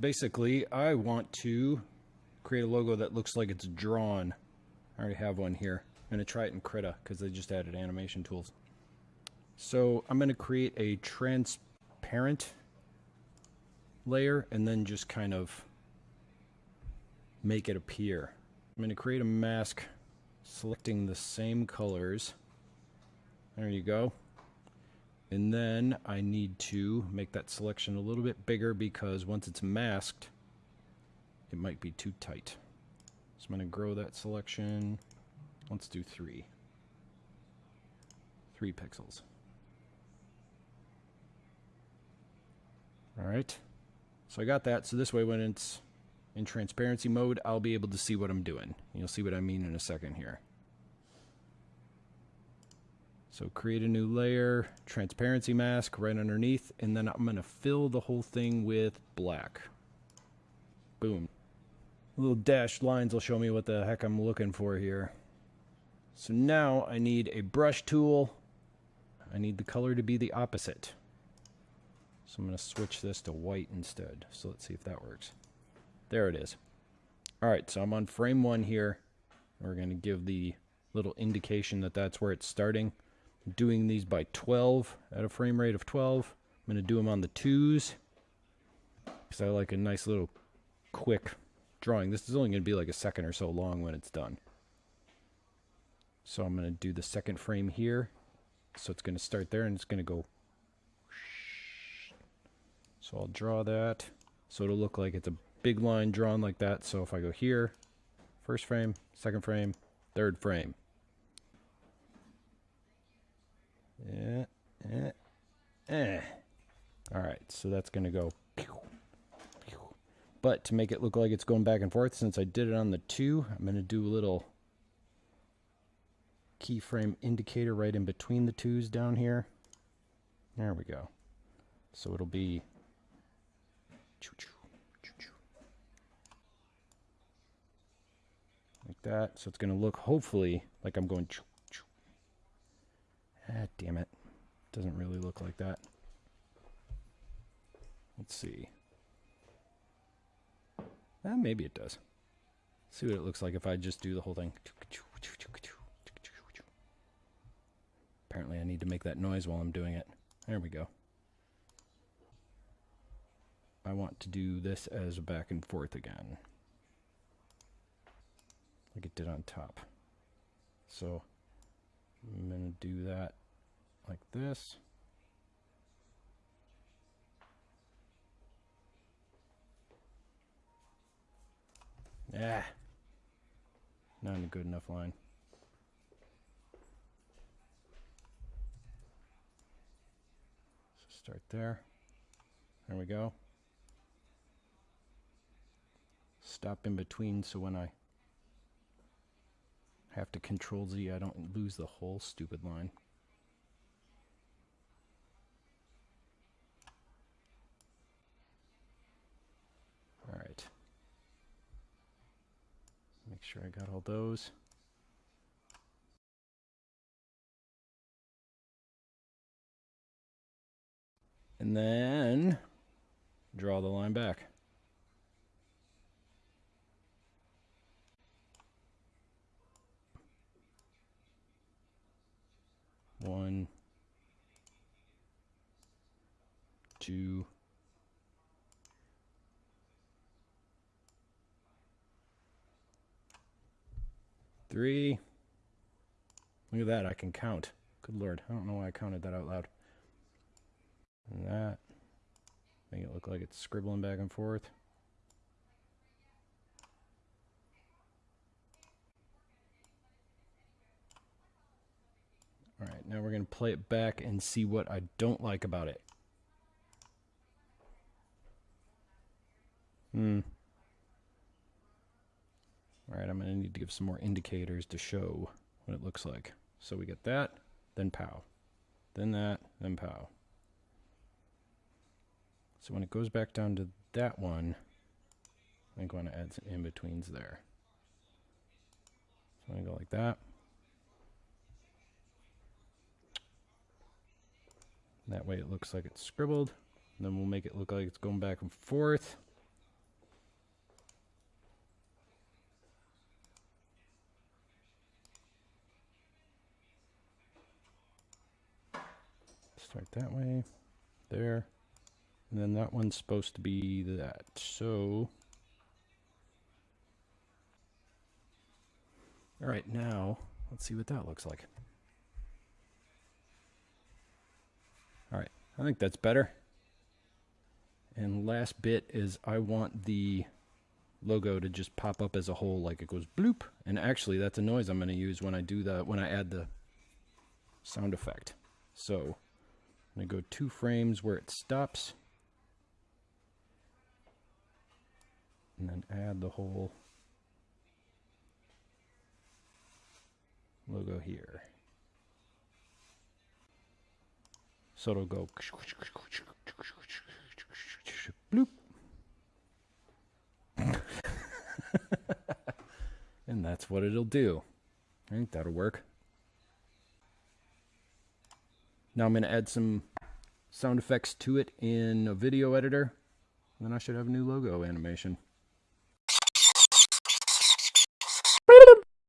basically, I want to create a logo that looks like it's drawn. I already have one here. I'm going to try it in Krita because they just added animation tools. So I'm going to create a transparent layer and then just kind of make it appear. I'm going to create a mask selecting the same colors. There you go. And then I need to make that selection a little bit bigger because once it's masked, it might be too tight. So I'm going to grow that selection. Let's do three. Three pixels. All right. So I got that. So this way when it's in transparency mode, I'll be able to see what I'm doing. You'll see what I mean in a second here. So create a new layer, transparency mask right underneath, and then I'm to fill the whole thing with black. Boom. Little dashed lines will show me what the heck I'm looking for here. So now I need a brush tool. I need the color to be the opposite. So I'm to switch this to white instead. So let's see if that works. There it is. All right, so I'm on frame one here. We're to give the little indication that that's where it's starting doing these by 12 at a frame rate of 12. I'm going to do them on the twos because I like a nice little quick drawing. This is only going to be like a second or so long when it's done. So I'm going to do the second frame here. So it's going to start there and it's going to go. So I'll draw that. So it'll look like it's a big line drawn like that. So if I go here, first frame, second frame, third frame. Yeah, eh, eh. All right, so that's going to go. But to make it look like it's going back and forth, since I did it on the 2, I'm going to do a little keyframe indicator right in between the 2s down here. There we go. So it'll be like that. So it's going to look hopefully like I'm going Ah, damn it. Doesn't really look like that. Let's see. Ah, maybe it does. see what it looks like if I just do the whole thing. Apparently I need to make that noise while I'm doing it. There we go. I want to do this as back and forth again. Like it did on top. So I'm going to do that like this. Yeah, not a good enough line. So start there. There we go. Stop in between so when I have to control Z, I don't lose the whole stupid line. All right. Make sure I got all those. And then draw the line back. One, two, three. Look at that, I can count. Good lord, I don't know why I counted that out loud. And that. Make it look like it's scribbling back and forth. Alright, now we're going to play it back and see what I don't like about it. Hmm. Alright, I'm going to need to give some more indicators to show what it looks like. So we get that, then pow. Then that, then pow. So when it goes back down to that one, I think I want to add some in-betweens there. So I'm going to go like that. That way it looks like it's scribbled. And then we'll make it look like it's going back and forth. Start that way, there, and then that one's supposed to be that. So, all right, now let's see what that looks like. All right, I think that's better. And last bit is I want the logo to just pop up as a whole like it goes bloop. And actually that's a noise I'm going to use when I do the when I add the sound effect. So I'm going to go two frames where it stops. And then add the whole logo here. So it'll go bloop. and that's what it'll do. I think that'll work. Now I'm going to add some sound effects to it in a video editor. And then I should have a new logo animation.